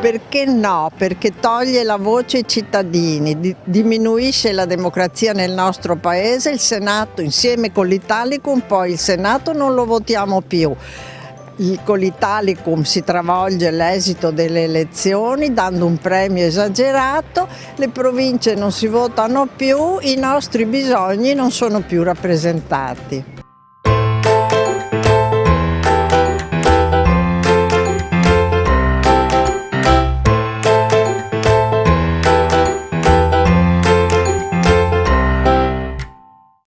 Perché no? Perché toglie la voce ai cittadini, di diminuisce la democrazia nel nostro paese, il Senato insieme con l'Italicum, poi il Senato non lo votiamo più. Il, con l'Italicum si travolge l'esito delle elezioni dando un premio esagerato, le province non si votano più, i nostri bisogni non sono più rappresentati.